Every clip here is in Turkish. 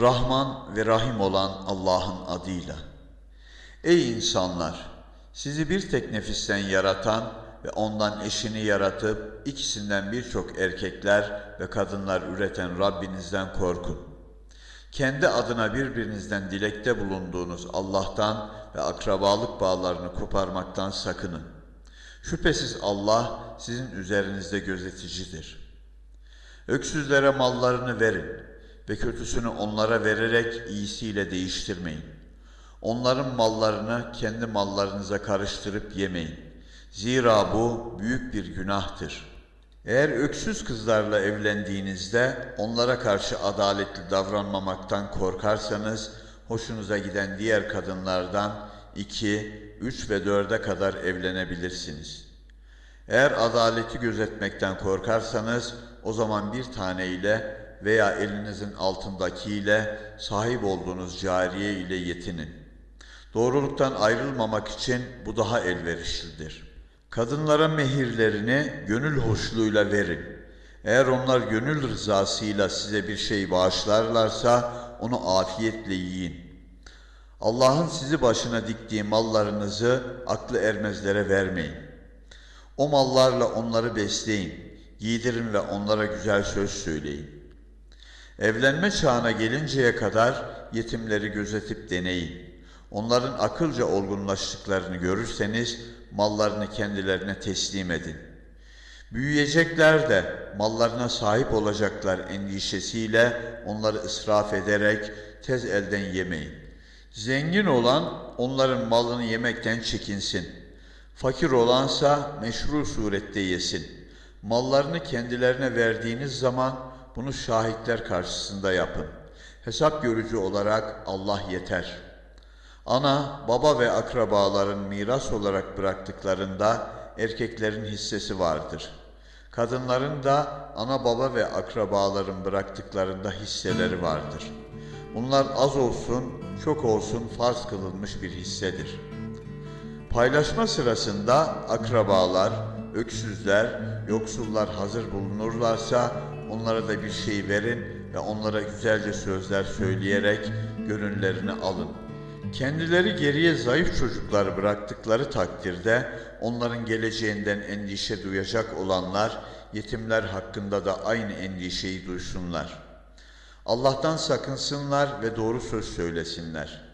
Rahman ve Rahim olan Allah'ın adıyla. Ey insanlar! Sizi bir tek nefisten yaratan ve ondan eşini yaratıp ikisinden birçok erkekler ve kadınlar üreten Rabbinizden korkun. Kendi adına birbirinizden dilekte bulunduğunuz Allah'tan ve akrabalık bağlarını koparmaktan sakının. Şüphesiz Allah sizin üzerinizde gözeticidir. Öksüzlere mallarını verin ve kötüsünü onlara vererek iyisiyle değiştirmeyin. Onların mallarını kendi mallarınıza karıştırıp yemeyin. Zira bu büyük bir günahtır. Eğer öksüz kızlarla evlendiğinizde onlara karşı adaletli davranmamaktan korkarsanız, hoşunuza giden diğer kadınlardan iki, üç ve dörde kadar evlenebilirsiniz. Eğer adaleti gözetmekten korkarsanız, o zaman bir tane ile veya elinizin altındakiyle sahip olduğunuz cariye ile yetinin. Doğruluktan ayrılmamak için bu daha elverişlidir. Kadınlara mehirlerini gönül hoşluğuyla verin. Eğer onlar gönül rızasıyla size bir şey bağışlarlarsa onu afiyetle yiyin. Allah'ın sizi başına diktiği mallarınızı aklı ermezlere vermeyin. O mallarla onları besleyin, giydirin ve onlara güzel söz söyleyin. Evlenme çağına gelinceye kadar yetimleri gözetip deneyin. Onların akılca olgunlaştıklarını görürseniz mallarını kendilerine teslim edin. Büyüyecekler de mallarına sahip olacaklar endişesiyle onları israf ederek tez elden yemeyin. Zengin olan onların malını yemekten çekinsin. Fakir olansa meşru surette yesin. Mallarını kendilerine verdiğiniz zaman bunu şahitler karşısında yapın. Hesap görücü olarak Allah yeter. Ana, baba ve akrabaların miras olarak bıraktıklarında erkeklerin hissesi vardır. Kadınların da ana baba ve akrabaların bıraktıklarında hisseleri vardır. Bunlar az olsun, çok olsun farz kılınmış bir hissedir. Paylaşma sırasında akrabalar, öksüzler, yoksullar hazır bulunurlarsa onlara da bir şey verin ve onlara güzelce sözler söyleyerek gönüllerini alın. Kendileri geriye zayıf çocuklar bıraktıkları takdirde onların geleceğinden endişe duyacak olanlar yetimler hakkında da aynı endişeyi duysunlar. Allah'tan sakınsınlar ve doğru söz söylesinler.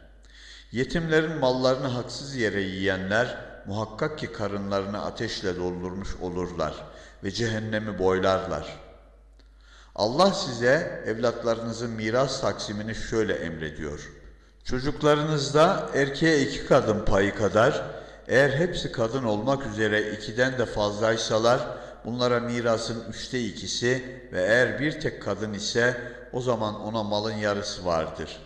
Yetimlerin mallarını haksız yere yiyenler muhakkak ki karınlarını ateşle doldurmuş olurlar ve cehennemi boylarlar. Allah size evlatlarınızın miras taksimini şöyle emrediyor. Çocuklarınızda erkeğe iki kadın payı kadar, eğer hepsi kadın olmak üzere ikiden de fazlaysalar, bunlara mirasın üçte ikisi ve eğer bir tek kadın ise o zaman ona malın yarısı vardır.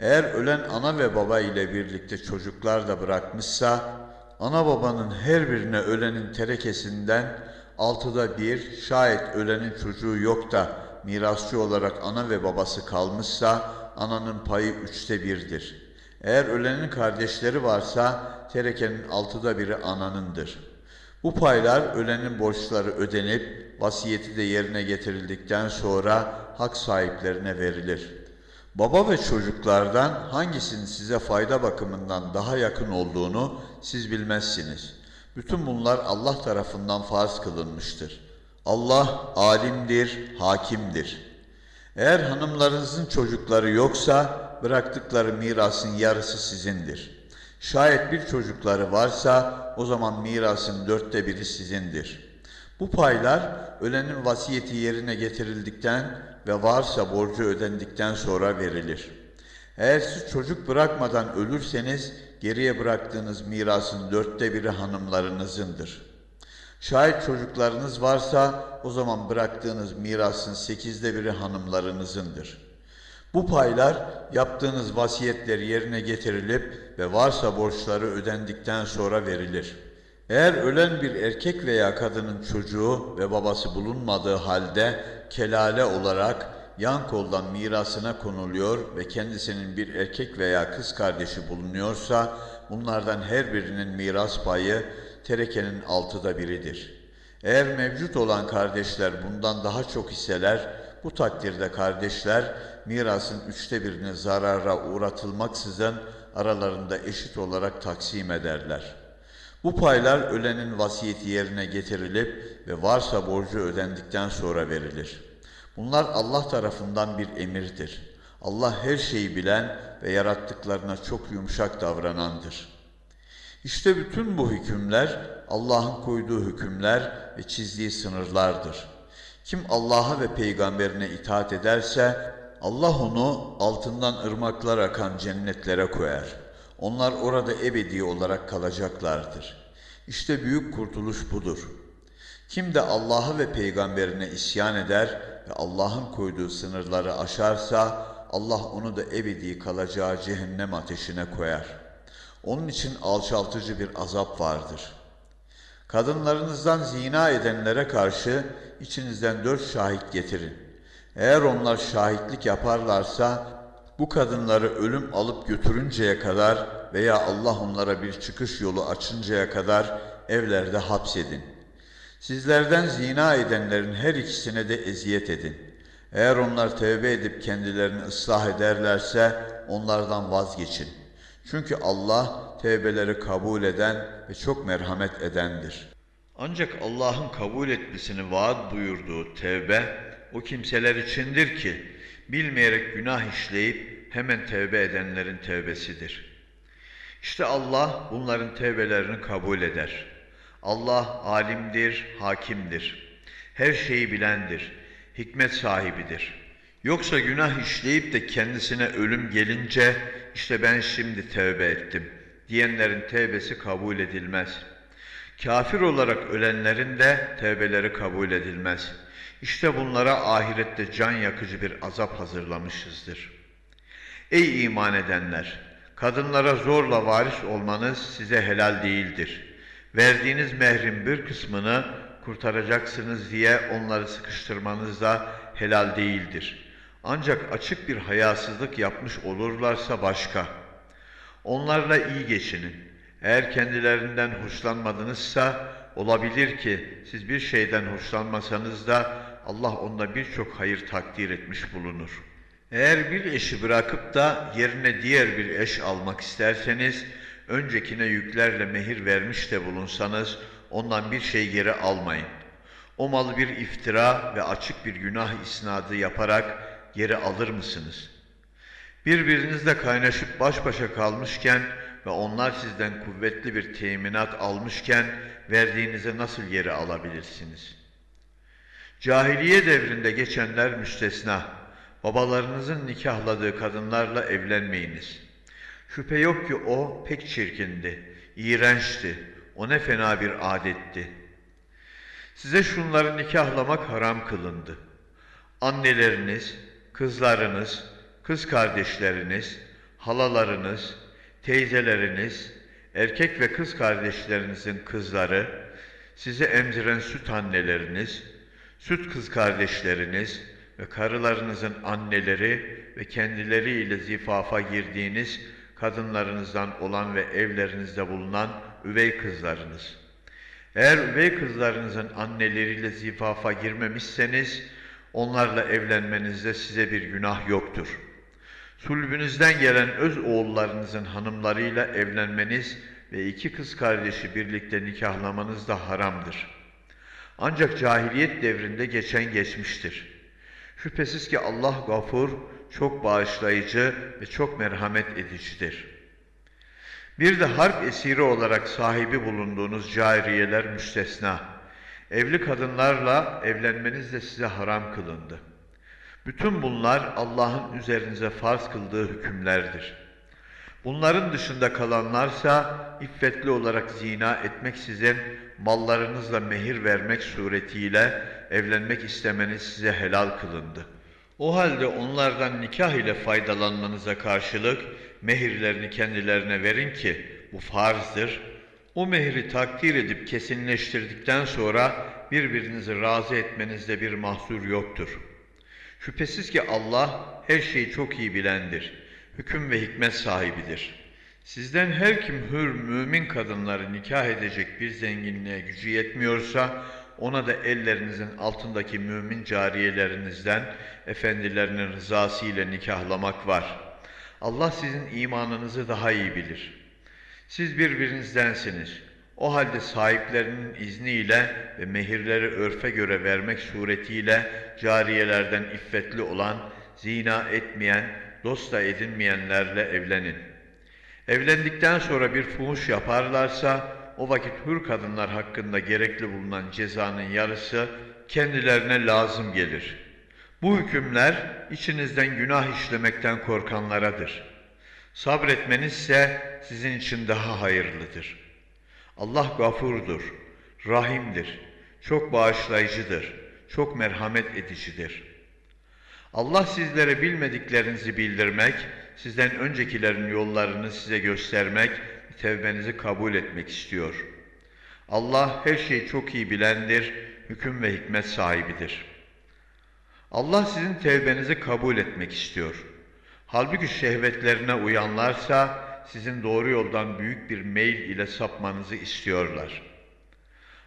Eğer ölen ana ve baba ile birlikte çocuklar da bırakmışsa, ana babanın her birine ölenin terekesinden altıda bir, şayet ölenin çocuğu yok da mirasçı olarak ana ve babası kalmışsa, ananın payı üçte birdir. Eğer ölenin kardeşleri varsa terekenin altıda biri ananındır. Bu paylar ölenin borçları ödenip vasiyeti de yerine getirildikten sonra hak sahiplerine verilir. Baba ve çocuklardan hangisinin size fayda bakımından daha yakın olduğunu siz bilmezsiniz. Bütün bunlar Allah tarafından farz kılınmıştır. Allah alimdir, hakimdir.'' Eğer hanımlarınızın çocukları yoksa bıraktıkları mirasın yarısı sizindir. Şayet bir çocukları varsa o zaman mirasın dörtte biri sizindir. Bu paylar ölenin vasiyeti yerine getirildikten ve varsa borcu ödendikten sonra verilir. Eğer siz çocuk bırakmadan ölürseniz geriye bıraktığınız mirasın dörtte biri hanımlarınızındır.'' Şayet çocuklarınız varsa o zaman bıraktığınız mirasın sekizde biri hanımlarınızındır. Bu paylar yaptığınız vasiyetler yerine getirilip ve varsa borçları ödendikten sonra verilir. Eğer ölen bir erkek veya kadının çocuğu ve babası bulunmadığı halde kelale olarak yan koldan mirasına konuluyor ve kendisinin bir erkek veya kız kardeşi bulunuyorsa bunlardan her birinin miras payı terekenin altıda biridir. Eğer mevcut olan kardeşler bundan daha çok hisseler, bu takdirde kardeşler mirasın üçte birini zarara uğratılmaksızın aralarında eşit olarak taksim ederler. Bu paylar ölenin vasiyeti yerine getirilip ve varsa borcu ödendikten sonra verilir. Bunlar Allah tarafından bir emirdir. Allah her şeyi bilen ve yarattıklarına çok yumuşak davranandır. İşte bütün bu hükümler Allah'ın koyduğu hükümler ve çizdiği sınırlardır. Kim Allah'a ve peygamberine itaat ederse Allah onu altından ırmaklar akan cennetlere koyar. Onlar orada ebedi olarak kalacaklardır. İşte büyük kurtuluş budur. Kim de Allah'a ve peygamberine isyan eder ve Allah'ın koyduğu sınırları aşarsa Allah onu da ebedi kalacağı cehennem ateşine koyar. Onun için alçaltıcı bir azap vardır. Kadınlarınızdan zina edenlere karşı içinizden dört şahit getirin. Eğer onlar şahitlik yaparlarsa bu kadınları ölüm alıp götürünceye kadar veya Allah onlara bir çıkış yolu açıncaya kadar evlerde hapsedin. Sizlerden zina edenlerin her ikisine de eziyet edin. Eğer onlar tevbe edip kendilerini ıslah ederlerse onlardan vazgeçin. Çünkü Allah tevbeleri kabul eden ve çok merhamet edendir. Ancak Allah'ın kabul etmesini vaat buyurduğu tevbe o kimseler içindir ki bilmeyerek günah işleyip hemen tevbe edenlerin tevbesidir. İşte Allah bunların tevbelerini kabul eder. Allah alimdir, hakimdir. Her şeyi bilendir, hikmet sahibidir. Yoksa günah işleyip de kendisine ölüm gelince işte ben şimdi tevbe ettim diyenlerin tevbesi kabul edilmez. Kafir olarak ölenlerin de tevbeleri kabul edilmez. İşte bunlara ahirette can yakıcı bir azap hazırlamışızdır. Ey iman edenler! Kadınlara zorla varis olmanız size helal değildir. Verdiğiniz mehrin bir kısmını kurtaracaksınız diye onları sıkıştırmanız da helal değildir. Ancak açık bir hayasızlık yapmış olurlarsa başka. Onlarla iyi geçinin. Eğer kendilerinden hoşlanmadınızsa olabilir ki siz bir şeyden hoşlanmasanız da Allah onda birçok hayır takdir etmiş bulunur. Eğer bir eşi bırakıp da yerine diğer bir eş almak isterseniz, öncekine yüklerle mehir vermiş de bulunsanız ondan bir şey geri almayın. O malı bir iftira ve açık bir günah isnadı yaparak geri alır mısınız? Birbirinizle kaynaşıp baş başa kalmışken ve onlar sizden kuvvetli bir teminat almışken verdiğinize nasıl geri alabilirsiniz? Cahiliye devrinde geçenler müstesna. Babalarınızın nikahladığı kadınlarla evlenmeyiniz. Şüphe yok ki o pek çirkindi, iğrençti, o ne fena bir adetti. Size şunları nikahlamak haram kılındı. Anneleriniz, kızlarınız, kız kardeşleriniz, halalarınız, teyzeleriniz, erkek ve kız kardeşlerinizin kızları, size emziren süt anneleriniz, süt kız kardeşleriniz ve karılarınızın anneleri ve kendileriyle zifafa girdiğiniz kadınlarınızdan olan ve evlerinizde bulunan üvey kızlarınız. Eğer üvey kızlarınızın anneleriyle zifafa girmemişseniz, onlarla evlenmenizde size bir günah yoktur. Sulbünüzden gelen öz oğullarınızın hanımlarıyla evlenmeniz ve iki kız kardeşi birlikte nikahlamanız da haramdır. Ancak cahiliyet devrinde geçen geçmiştir. Şüphesiz ki Allah gafur, çok bağışlayıcı ve çok merhamet edicidir. Bir de harp esiri olarak sahibi bulunduğunuz cariyeler müstesna. Evli kadınlarla evlenmeniz de size haram kılındı. Bütün bunlar Allah'ın üzerinize farz kıldığı hükümlerdir. Bunların dışında kalanlarsa iffetli olarak zina etmeksizin mallarınızla mehir vermek suretiyle evlenmek istemeniz size helal kılındı. O halde onlardan nikah ile faydalanmanıza karşılık mehirlerini kendilerine verin ki bu farzdır. O mehri takdir edip kesinleştirdikten sonra birbirinizi razı etmenizde bir mahsur yoktur. Şüphesiz ki Allah her şeyi çok iyi bilendir. Hüküm ve hikmet sahibidir. Sizden her kim hür mümin kadınları nikah edecek bir zenginliğe gücü yetmiyorsa ona da ellerinizin altındaki mümin cariyelerinizden efendilerinin rızası ile nikahlamak var. Allah sizin imanınızı daha iyi bilir. Siz birbirinizdensiniz. O halde sahiplerinin izniyle ve mehirleri örfe göre vermek suretiyle cariyelerden iffetli olan, zina etmeyen, dost da edinmeyenlerle evlenin. Evlendikten sonra bir fuhuş yaparlarsa, o vakit hür kadınlar hakkında gerekli bulunan cezanın yarısı kendilerine lazım gelir. Bu hükümler içinizden günah işlemekten korkanlaradır. Sabretmeniz ise sizin için daha hayırlıdır. Allah gafurdur, rahimdir, çok bağışlayıcıdır, çok merhamet edicidir. Allah sizlere bilmediklerinizi bildirmek, sizden öncekilerin yollarını size göstermek, tevbenizi kabul etmek istiyor. Allah her şeyi çok iyi bilendir, hüküm ve hikmet sahibidir. Allah sizin tevbenizi kabul etmek istiyor. Halbuki şehvetlerine uyanlarsa sizin doğru yoldan büyük bir meyil ile sapmanızı istiyorlar.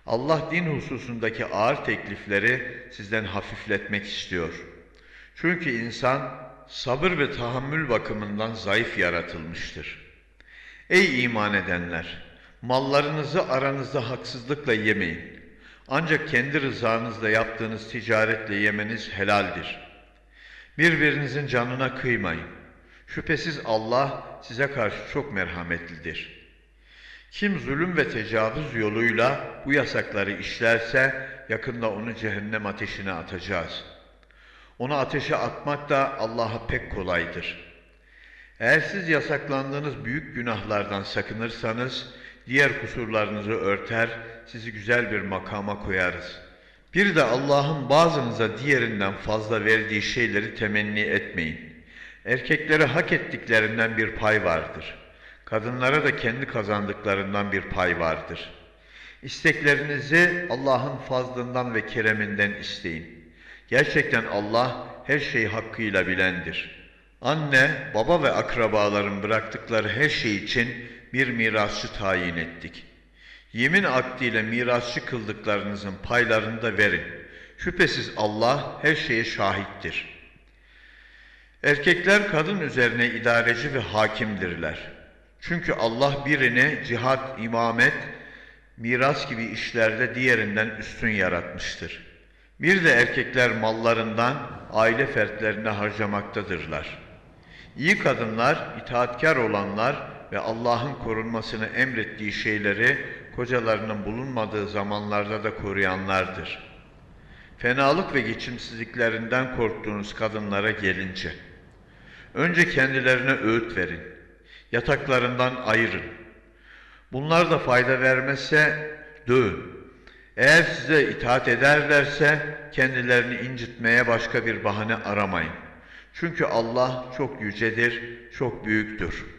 Allah din hususundaki ağır teklifleri sizden hafifletmek istiyor. Çünkü insan sabır ve tahammül bakımından zayıf yaratılmıştır. Ey iman edenler! Mallarınızı aranızda haksızlıkla yemeyin. Ancak kendi rızanızla yaptığınız ticaretle yemeniz helaldir. Birbirinizin canına kıymayın. Şüphesiz Allah size karşı çok merhametlidir. Kim zulüm ve tecavüz yoluyla bu yasakları işlerse yakında onu cehennem ateşine atacağız. Onu ateşe atmak da Allah'a pek kolaydır. Eğer siz yasaklandığınız büyük günahlardan sakınırsanız diğer kusurlarınızı örter, sizi güzel bir makama koyarız. Bir de Allah'ın bazınıza diğerinden fazla verdiği şeyleri temenni etmeyin. Erkeklere hak ettiklerinden bir pay vardır. Kadınlara da kendi kazandıklarından bir pay vardır. İsteklerinizi Allah'ın fazlından ve kereminden isteyin. Gerçekten Allah her şeyi hakkıyla bilendir. Anne, baba ve akrabaların bıraktıkları her şey için bir mirasçı tayin ettik. Yemin akdiyle mirasçı kıldıklarınızın paylarını da verin. Şüphesiz Allah her şeye şahittir. Erkekler kadın üzerine idareci ve hakimdirler. Çünkü Allah birini cihat, imamet, miras gibi işlerde diğerinden üstün yaratmıştır. Bir de erkekler mallarından aile fertlerine harcamaktadırlar. İyi kadınlar, itaatkar olanlar ve Allah'ın korunmasını emrettiği şeyleri kocalarının bulunmadığı zamanlarda da koruyanlardır. Fenalık ve geçimsizliklerinden korktuğunuz kadınlara gelince, önce kendilerine öğüt verin, yataklarından ayırın. Bunlar da fayda vermezse dövün. Eğer size itaat ederlerse kendilerini incitmeye başka bir bahane aramayın. Çünkü Allah çok yücedir, çok büyüktür.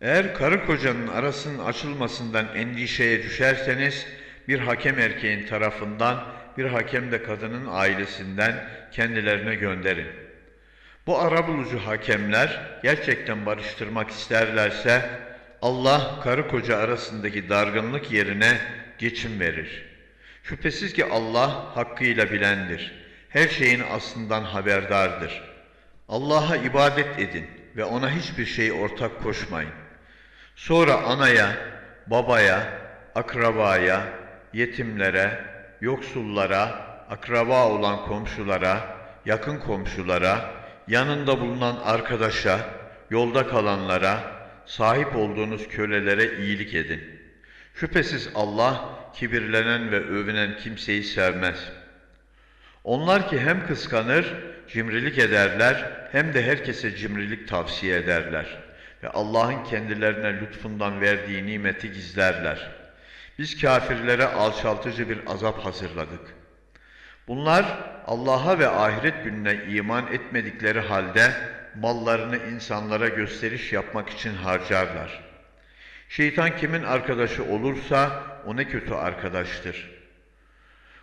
Eğer karı kocanın arasının açılmasından endişeye düşerseniz, bir hakem erkeğin tarafından, bir hakem de kadının ailesinden kendilerine gönderin. Bu arabulucu hakemler gerçekten barıştırmak isterlerse, Allah karı koca arasındaki dargınlık yerine geçim verir. Şüphesiz ki Allah hakkıyla bilendir. Her şeyin aslından haberdardır. Allah'a ibadet edin ve ona hiçbir şey ortak koşmayın. Sonra anaya, babaya, akrabaya, yetimlere, yoksullara, akraba olan komşulara, yakın komşulara, yanında bulunan arkadaşa, yolda kalanlara, sahip olduğunuz kölelere iyilik edin. Şüphesiz Allah kibirlenen ve övünen kimseyi sevmez. Onlar ki hem kıskanır, cimrilik ederler, hem de herkese cimrilik tavsiye ederler.'' Ve Allah'ın kendilerine lütfundan verdiği nimeti gizlerler. Biz kafirlere alçaltıcı bir azap hazırladık. Bunlar Allah'a ve ahiret gününe iman etmedikleri halde mallarını insanlara gösteriş yapmak için harcarlar. Şeytan kimin arkadaşı olursa o ne kötü arkadaştır.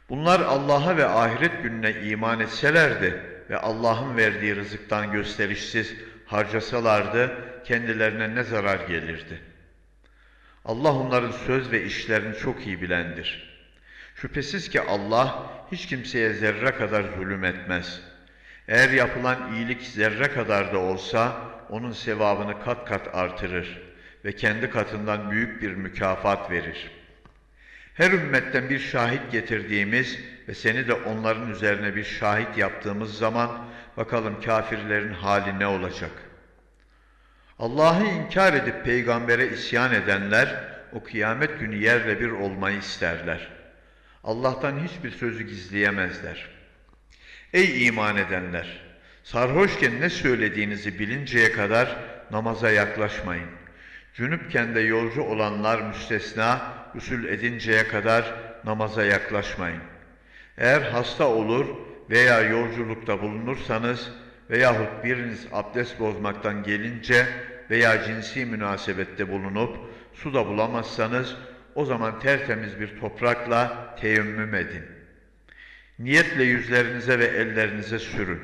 Bunlar Allah'a ve ahiret gününe iman etselerdi ve Allah'ın verdiği rızıktan gösterişsiz harcasalardı kendilerine ne zarar gelirdi? Allah onların söz ve işlerini çok iyi bilendir. Şüphesiz ki Allah hiç kimseye zerre kadar zulüm etmez. Eğer yapılan iyilik zerre kadar da olsa onun sevabını kat kat artırır ve kendi katından büyük bir mükafat verir. Her ümmetten bir şahit getirdiğimiz ve seni de onların üzerine bir şahit yaptığımız zaman bakalım kafirlerin hali ne olacak? Allah'ı inkar edip peygambere isyan edenler o kıyamet günü yerle bir olmayı isterler. Allah'tan hiçbir sözü gizleyemezler. Ey iman edenler! Sarhoşken ne söylediğinizi bilinceye kadar namaza yaklaşmayın. Cünüpken de yolcu olanlar müstesna, usul edinceye kadar namaza yaklaşmayın. Eğer hasta olur veya yolculukta bulunursanız veyahut biriniz abdest bozmaktan gelince veya cinsi münasebette bulunup su da bulamazsanız o zaman tertemiz bir toprakla teyemmüm edin. Niyetle yüzlerinize ve ellerinize sürün.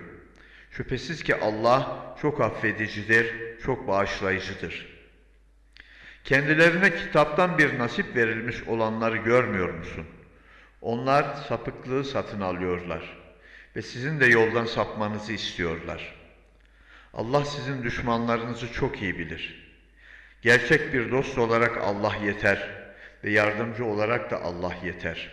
Şüphesiz ki Allah çok affedicidir, çok bağışlayıcıdır. Kendilerine kitaptan bir nasip verilmiş olanları görmüyor musun? Onlar sapıklığı satın alıyorlar ve sizin de yoldan sapmanızı istiyorlar. Allah sizin düşmanlarınızı çok iyi bilir. Gerçek bir dost olarak Allah yeter ve yardımcı olarak da Allah yeter.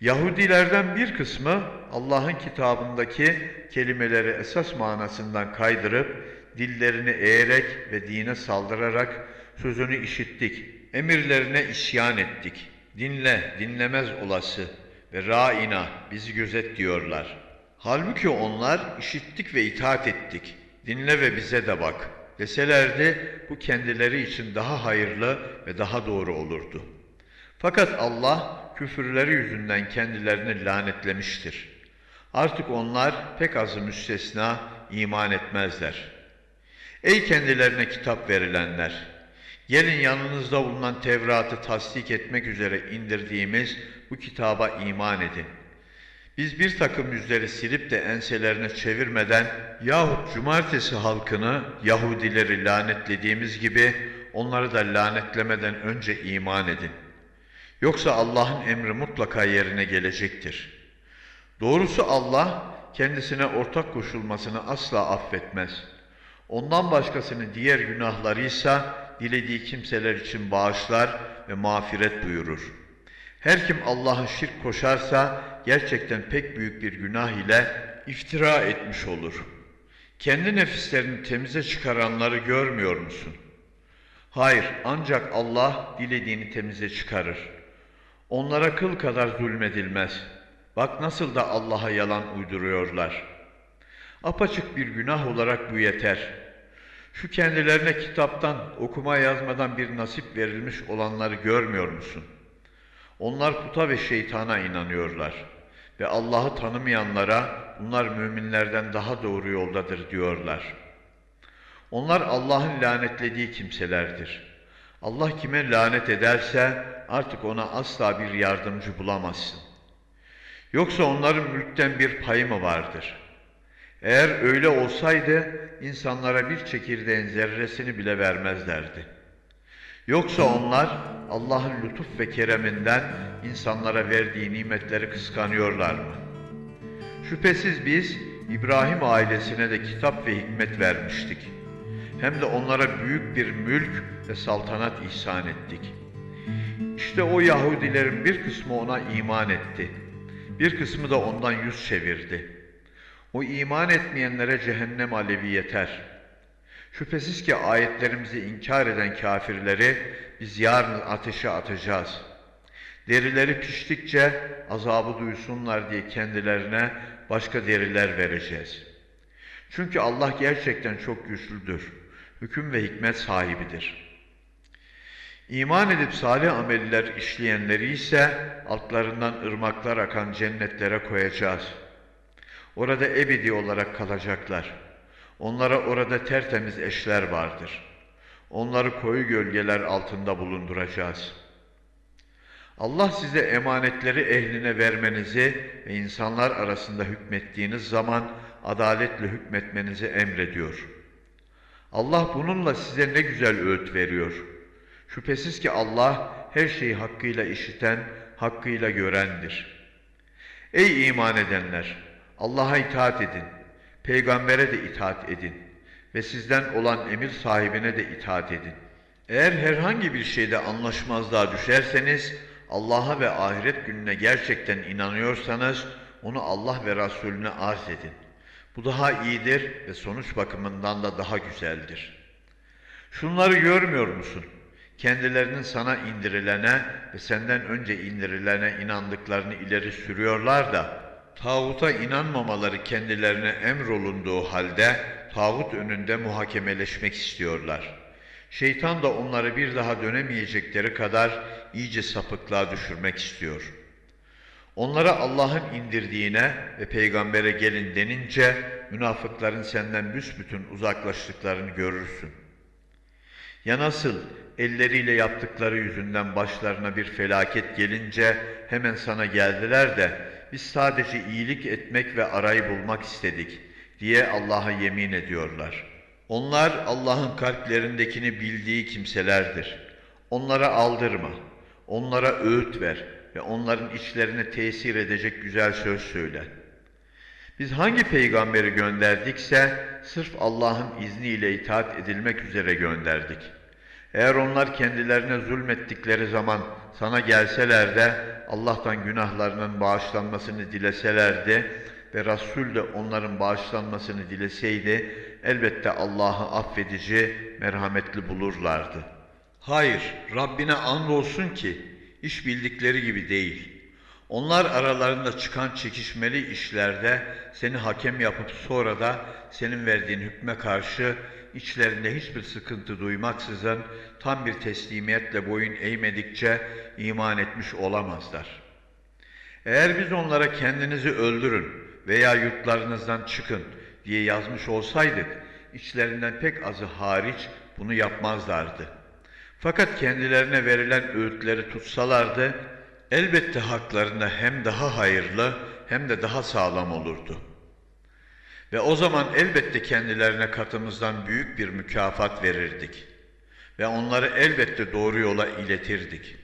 Yahudilerden bir kısmı Allah'ın kitabındaki kelimeleri esas manasından kaydırıp dillerini eğerek ve dine saldırarak sözünü işittik, emirlerine isyan ettik. Dinle, dinlemez olası ve ra'ina bizi gözet diyorlar. Halbuki onlar işittik ve itaat ettik. Dinle ve bize de bak deselerdi bu kendileri için daha hayırlı ve daha doğru olurdu. Fakat Allah küfürleri yüzünden kendilerini lanetlemiştir. Artık onlar pek azı müstesna iman etmezler. Ey kendilerine kitap verilenler! Gelin yanınızda bulunan Tevrat'ı tasdik etmek üzere indirdiğimiz bu kitaba iman edin. Biz bir takım yüzleri silip de enselerine çevirmeden yahut cumartesi halkını Yahudileri lanetlediğimiz gibi onları da lanetlemeden önce iman edin. Yoksa Allah'ın emri mutlaka yerine gelecektir. Doğrusu Allah kendisine ortak koşulmasını asla affetmez. Ondan başkasını diğer günahlarıysa dilediği kimseler için bağışlar ve mağfiret buyurur. Her kim Allah'a şirk koşarsa gerçekten pek büyük bir günah ile iftira etmiş olur. Kendi nefislerini temize çıkaranları görmüyor musun? Hayır, ancak Allah dilediğini temize çıkarır. Onlara kıl kadar zulmedilmez. Bak nasıl da Allah'a yalan uyduruyorlar. Apaçık bir günah olarak bu yeter. Şu kendilerine kitaptan, okuma yazmadan bir nasip verilmiş olanları görmüyor musun? Onlar puta ve şeytana inanıyorlar ve Allah'ı tanımayanlara bunlar müminlerden daha doğru yoldadır diyorlar. Onlar Allah'ın lanetlediği kimselerdir. Allah kime lanet ederse artık ona asla bir yardımcı bulamazsın. Yoksa onların mülkten bir payı mı vardır? Eğer öyle olsaydı insanlara bir çekirdeğin zerresini bile vermezlerdi. Yoksa onlar Allah'ın lütuf ve kereminden insanlara verdiği nimetleri kıskanıyorlar mı? Şüphesiz biz İbrahim ailesine de kitap ve hikmet vermiştik. Hem de onlara büyük bir mülk ve saltanat ihsan ettik. İşte o Yahudilerin bir kısmı ona iman etti. Bir kısmı da ondan yüz çevirdi. O iman etmeyenlere cehennem alevi yeter. Şüphesiz ki ayetlerimizi inkar eden kafirleri biz yarın ateşe atacağız. Derileri piştikçe azabı duysunlar diye kendilerine başka deriler vereceğiz. Çünkü Allah gerçekten çok güçlüdür. Hüküm ve hikmet sahibidir. İman edip salih ameller işleyenleri ise altlarından ırmaklar akan cennetlere koyacağız.'' Orada ebedi olarak kalacaklar. Onlara orada tertemiz eşler vardır. Onları koyu gölgeler altında bulunduracağız. Allah size emanetleri ehline vermenizi ve insanlar arasında hükmettiğiniz zaman adaletle hükmetmenizi emrediyor. Allah bununla size ne güzel öğüt veriyor. Şüphesiz ki Allah her şeyi hakkıyla işiten, hakkıyla görendir. Ey iman edenler! Allah'a itaat edin, peygambere de itaat edin ve sizden olan emir sahibine de itaat edin. Eğer herhangi bir şeyde anlaşmazlığa düşerseniz, Allah'a ve ahiret gününe gerçekten inanıyorsanız, onu Allah ve Resulüne arz edin. Bu daha iyidir ve sonuç bakımından da daha güzeldir. Şunları görmüyor musun? Kendilerinin sana indirilene ve senden önce indirilene inandıklarını ileri sürüyorlar da, tağuta inanmamaları kendilerine emrolunduğu halde, tağut önünde muhakemeleşmek istiyorlar. Şeytan da onları bir daha dönemeyecekleri kadar iyice sapıklığa düşürmek istiyor. Onlara Allah'ın indirdiğine ve peygambere gelin denince, münafıkların senden büsbütün uzaklaştıklarını görürsün. Ya nasıl elleriyle yaptıkları yüzünden başlarına bir felaket gelince hemen sana geldiler de biz sadece iyilik etmek ve arayı bulmak istedik diye Allah'a yemin ediyorlar. Onlar Allah'ın kalplerindekini bildiği kimselerdir. Onlara aldırma, onlara öğüt ver ve onların içlerine tesir edecek güzel söz söyle. Biz hangi peygamberi gönderdikse sırf Allah'ın izniyle itaat edilmek üzere gönderdik. Eğer onlar kendilerine zulmettikleri zaman sana gelseler de Allah'tan günahlarının bağışlanmasını dileselerdi ve Resul de onların bağışlanmasını dileseydi elbette Allah'ı affedici, merhametli bulurlardı. Hayır, Rabbine andolsun ki iş bildikleri gibi değil. Onlar aralarında çıkan çekişmeli işlerde seni hakem yapıp sonra da senin verdiğin hükme karşı içlerinde hiçbir sıkıntı duymaksızın tam bir teslimiyetle boyun eğmedikçe iman etmiş olamazlar. Eğer biz onlara kendinizi öldürün veya yurtlarınızdan çıkın diye yazmış olsaydık, içlerinden pek azı hariç bunu yapmazlardı. Fakat kendilerine verilen öğütleri tutsalardı, elbette haklarında hem daha hayırlı hem de daha sağlam olurdu. Ve o zaman elbette kendilerine katımızdan büyük bir mükafat verirdik. Ve onları elbette doğru yola iletirdik.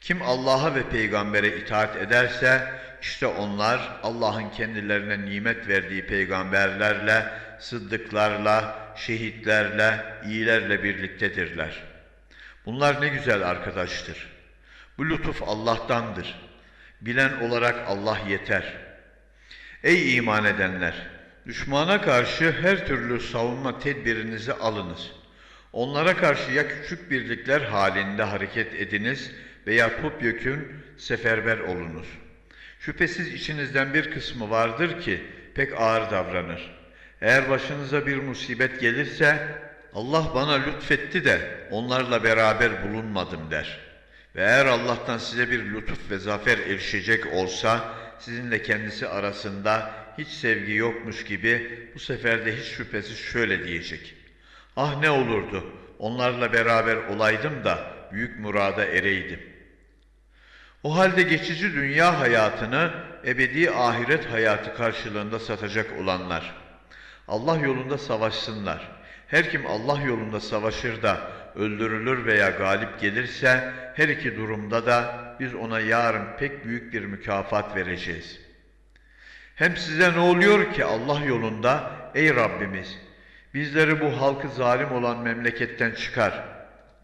Kim Allah'a ve peygambere itaat ederse, işte onlar Allah'ın kendilerine nimet verdiği peygamberlerle, sıddıklarla, şehitlerle, iyilerle birliktedirler. Bunlar ne güzel arkadaştır. Bu lütuf Allah'tandır. Bilen olarak Allah yeter. Ey iman edenler! Düşmana karşı her türlü savunma tedbirinizi alınız. Onlara karşı ya küçük birlikler halinde hareket ediniz veya topyekün seferber olunuz. Şüphesiz içinizden bir kısmı vardır ki pek ağır davranır. Eğer başınıza bir musibet gelirse Allah bana lütfetti de onlarla beraber bulunmadım der. Ve eğer Allah'tan size bir lütuf ve zafer erişecek olsa sizinle kendisi arasında hiç sevgi yokmuş gibi bu sefer de hiç şüphesiz şöyle diyecek. Ah ne olurdu onlarla beraber olaydım da büyük murada ereydim. O halde geçici dünya hayatını ebedi ahiret hayatı karşılığında satacak olanlar Allah yolunda savaşsınlar. Her kim Allah yolunda savaşır da öldürülür veya galip gelirse her iki durumda da biz ona yarın pek büyük bir mükafat vereceğiz. Hem size ne oluyor ki Allah yolunda ey Rabbimiz bizleri bu halkı zalim olan memleketten çıkar.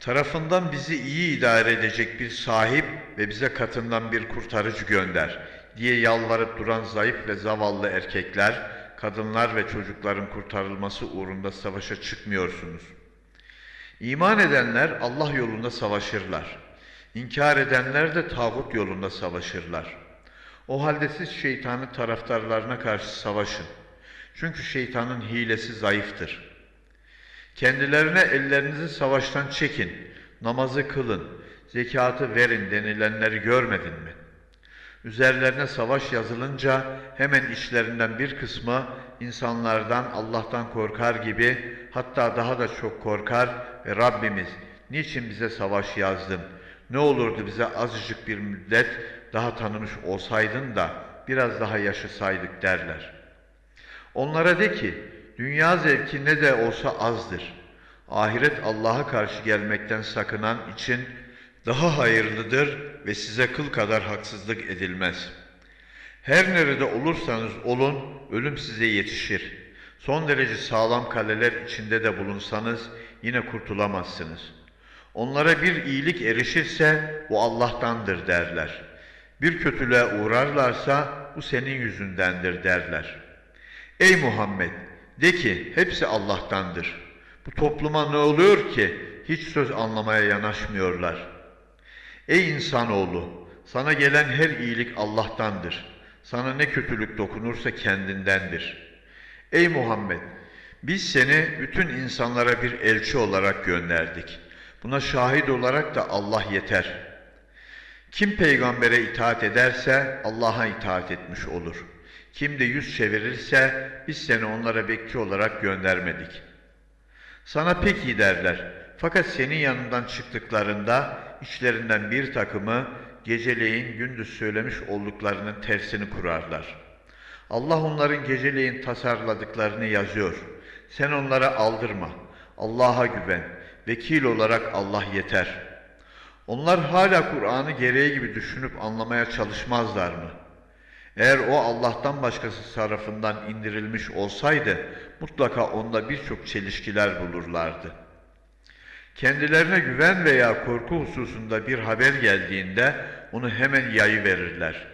Tarafından bizi iyi idare edecek bir sahip ve bize katından bir kurtarıcı gönder diye yalvarıp duran zayıf ve zavallı erkekler, kadınlar ve çocukların kurtarılması uğrunda savaşa çıkmıyorsunuz. İman edenler Allah yolunda savaşırlar. İnkar edenler de tağut yolunda savaşırlar. O halde siz şeytanın taraftarlarına karşı savaşın. Çünkü şeytanın hilesi zayıftır. Kendilerine ellerinizi savaştan çekin, namazı kılın, zekatı verin denilenleri görmedin mi? Üzerlerine savaş yazılınca hemen işlerinden bir kısmı insanlardan Allah'tan korkar gibi hatta daha da çok korkar ve Rabbimiz niçin bize savaş yazdın? Ne olurdu bize azıcık bir müddet daha tanımış olsaydın da biraz daha yaşasaydık derler. Onlara de ki dünya zevki ne de olsa azdır. Ahiret Allah'a karşı gelmekten sakınan için daha hayırlıdır ve size kıl kadar haksızlık edilmez. Her nerede olursanız olun, ölüm size yetişir. Son derece sağlam kaleler içinde de bulunsanız yine kurtulamazsınız. Onlara bir iyilik erişirse bu Allah'tandır derler. Bir kötülüğe uğrarlarsa bu senin yüzündendir derler. Ey Muhammed! De ki hepsi Allah'tandır. Bu topluma ne oluyor ki hiç söz anlamaya yanaşmıyorlar. Ey insanoğlu! Sana gelen her iyilik Allah'tandır. Sana ne kötülük dokunursa kendindendir. Ey Muhammed! Biz seni bütün insanlara bir elçi olarak gönderdik. Buna şahit olarak da Allah yeter. Kim peygambere itaat ederse Allah'a itaat etmiş olur. Kim de yüz çevirirse biz seni onlara bekçi olarak göndermedik. Sana pek iyi derler. Fakat senin yanından çıktıklarında içlerinden bir takımı geceleyin gündüz söylemiş olduklarının tersini kurarlar. Allah onların geceleyin tasarladıklarını yazıyor. Sen onlara aldırma. Allah'a güven. Vekil olarak Allah yeter. Onlar hala Kur'an'ı gereği gibi düşünüp anlamaya çalışmazlar mı? Eğer o Allah'tan başkası tarafından indirilmiş olsaydı mutlaka onda birçok çelişkiler bulurlardı. Kendilerine güven veya korku hususunda bir haber geldiğinde onu hemen yayı verirler.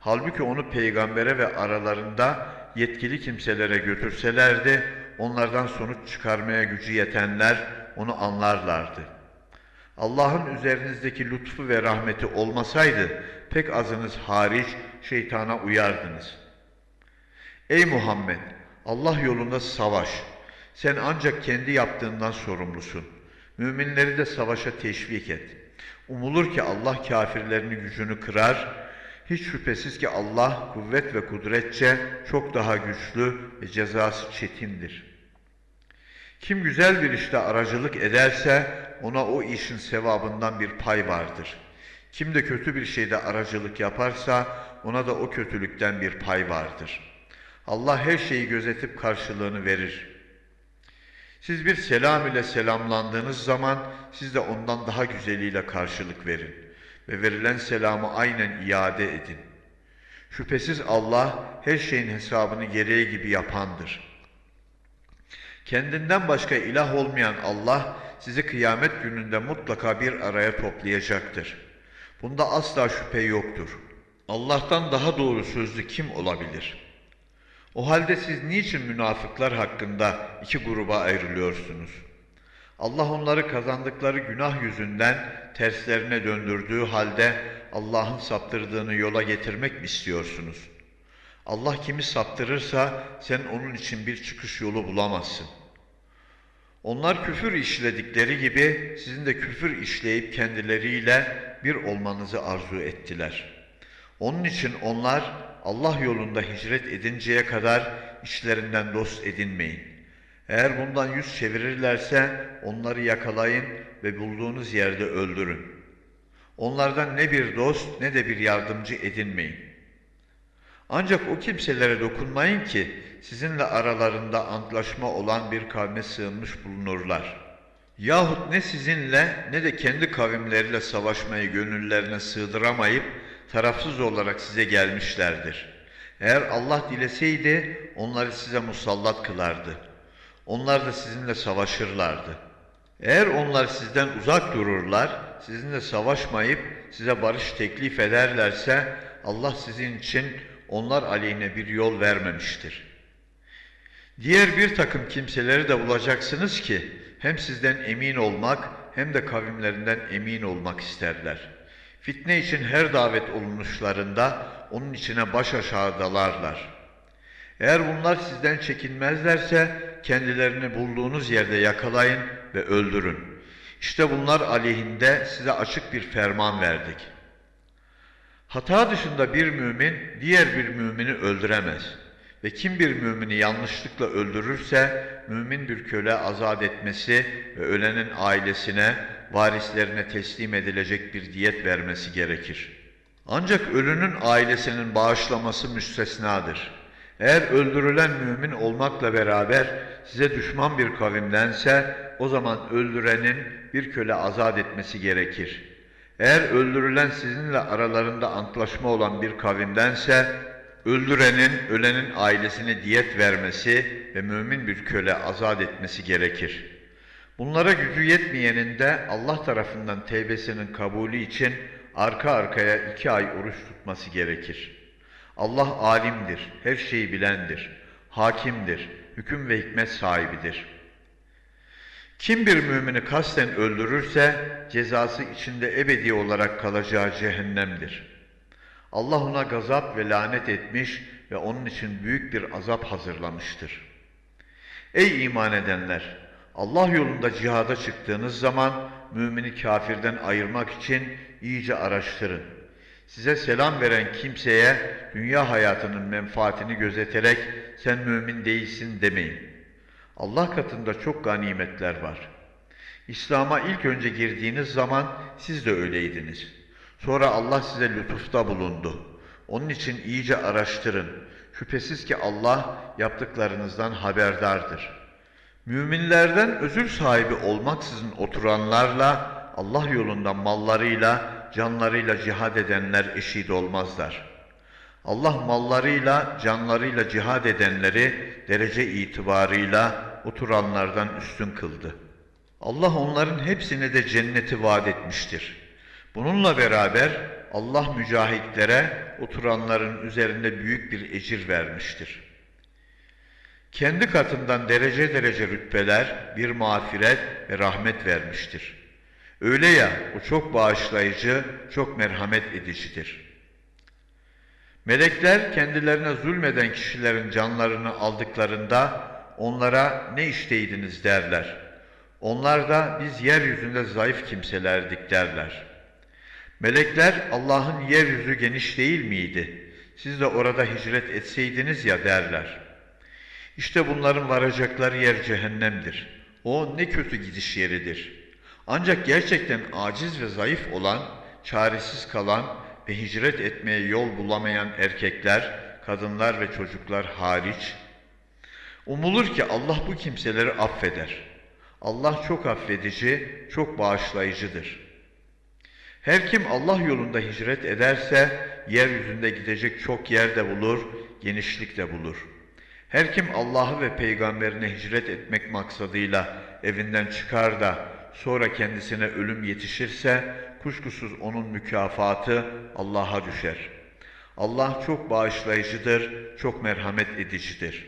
Halbuki onu peygambere ve aralarında yetkili kimselere götürselerdi onlardan sonuç çıkarmaya gücü yetenler onu anlarlardı. Allah'ın üzerinizdeki lütfu ve rahmeti olmasaydı pek azınız hariç şeytana uyardınız. Ey Muhammed! Allah yolunda savaş. Sen ancak kendi yaptığından sorumlusun. Müminleri de savaşa teşvik et. Umulur ki Allah kafirlerini gücünü kırar. Hiç şüphesiz ki Allah kuvvet ve kudretçe çok daha güçlü ve cezası çetindir. Kim güzel bir işte aracılık ederse ona o işin sevabından bir pay vardır. Kim de kötü bir şeyde aracılık yaparsa ona da o kötülükten bir pay vardır. Allah her şeyi gözetip karşılığını verir. Siz bir selam ile selamlandığınız zaman siz de ondan daha güzeliyle karşılık verin ve verilen selamı aynen iade edin. Şüphesiz Allah her şeyin hesabını gereği gibi yapandır. Kendinden başka ilah olmayan Allah sizi kıyamet gününde mutlaka bir araya toplayacaktır. Bunda asla şüphe yoktur. Allah'tan daha doğru sözlü kim olabilir? O halde siz niçin münafıklar hakkında iki gruba ayrılıyorsunuz? Allah onları kazandıkları günah yüzünden terslerine döndürdüğü halde Allah'ın saptırdığını yola getirmek mi istiyorsunuz? Allah kimi saptırırsa sen onun için bir çıkış yolu bulamazsın. Onlar küfür işledikleri gibi sizin de küfür işleyip kendileriyle bir olmanızı arzu ettiler. Onun için onlar Allah yolunda hicret edinceye kadar işlerinden dost edinmeyin. Eğer bundan yüz çevirirlerse onları yakalayın ve bulduğunuz yerde öldürün. Onlardan ne bir dost ne de bir yardımcı edinmeyin. Ancak o kimselere dokunmayın ki sizinle aralarında antlaşma olan bir kavme sığınmış bulunurlar. Yahut ne sizinle ne de kendi kavimleriyle savaşmayı gönüllerine sığdıramayıp tarafsız olarak size gelmişlerdir. Eğer Allah dileseydi onları size musallat kılardı. Onlar da sizinle savaşırlardı. Eğer onlar sizden uzak dururlar, sizinle savaşmayıp size barış teklif ederlerse Allah sizin için onlar aleyhine bir yol vermemiştir. Diğer bir takım kimseleri de bulacaksınız ki hem sizden emin olmak hem de kavimlerinden emin olmak isterler. Fitne için her davet olunuşlarında onun içine baş aşağı dalarlar. Eğer bunlar sizden çekinmezlerse kendilerini bulduğunuz yerde yakalayın ve öldürün. İşte bunlar aleyhinde size açık bir ferman verdik.'' Hata dışında bir mümin diğer bir mümini öldüremez. Ve kim bir mümini yanlışlıkla öldürürse mümin bir köle azat etmesi ve ölenin ailesine, varislerine teslim edilecek bir diyet vermesi gerekir. Ancak ölünün ailesinin bağışlaması müstesnadır. Eğer öldürülen mümin olmakla beraber size düşman bir kavimdense o zaman öldürenin bir köle azat etmesi gerekir.'' Eğer öldürülen sizinle aralarında antlaşma olan bir kavimdense, öldürenin, ölenin ailesine diyet vermesi ve mümin bir köle azat etmesi gerekir. Bunlara gücü yetmeyenin de Allah tarafından tevbesinin kabulü için arka arkaya iki ay oruç tutması gerekir. Allah alimdir, her şeyi bilendir, hakimdir, hüküm ve hikmet sahibidir.'' Kim bir mümini kasten öldürürse cezası içinde ebedi olarak kalacağı cehennemdir. Allah ona gazap ve lanet etmiş ve onun için büyük bir azap hazırlamıştır. Ey iman edenler! Allah yolunda cihada çıktığınız zaman mümini kafirden ayırmak için iyice araştırın. Size selam veren kimseye dünya hayatının menfaatini gözeterek sen mümin değilsin demeyin. Allah katında çok ganimetler var. İslam'a ilk önce girdiğiniz zaman siz de öyleydiniz. Sonra Allah size lütufta bulundu. Onun için iyice araştırın. Şüphesiz ki Allah yaptıklarınızdan haberdardır. Müminlerden özür sahibi olmaksızın oturanlarla Allah yolunda mallarıyla, canlarıyla cihad edenler eşit olmazlar.'' Allah mallarıyla, canlarıyla cihad edenleri derece itibarıyla oturanlardan üstün kıldı. Allah onların hepsine de cenneti vaat etmiştir. Bununla beraber Allah mücahitlere oturanların üzerinde büyük bir ecir vermiştir. Kendi katından derece derece rütbeler, bir mağfiret ve rahmet vermiştir. Öyle ya, o çok bağışlayıcı, çok merhamet edicidir.'' Melekler kendilerine zulmeden kişilerin canlarını aldıklarında onlara ne işteydiniz derler. Onlar da biz yeryüzünde zayıf kimselerdik derler. Melekler Allah'ın yeryüzü geniş değil miydi? Siz de orada hicret etseydiniz ya derler. İşte bunların varacakları yer cehennemdir. O ne kötü gidiş yeridir. Ancak gerçekten aciz ve zayıf olan, çaresiz kalan ve hicret etmeye yol bulamayan erkekler, kadınlar ve çocuklar hariç, umulur ki Allah bu kimseleri affeder. Allah çok affedici, çok bağışlayıcıdır. Her kim Allah yolunda hicret ederse, yeryüzünde gidecek çok yer de bulur, genişlik de bulur. Her kim Allah'ı ve peygamberine hicret etmek maksadıyla evinden çıkar da sonra kendisine ölüm yetişirse, kuşkusuz onun mükafatı Allah'a düşer. Allah çok bağışlayıcıdır, çok merhamet edicidir.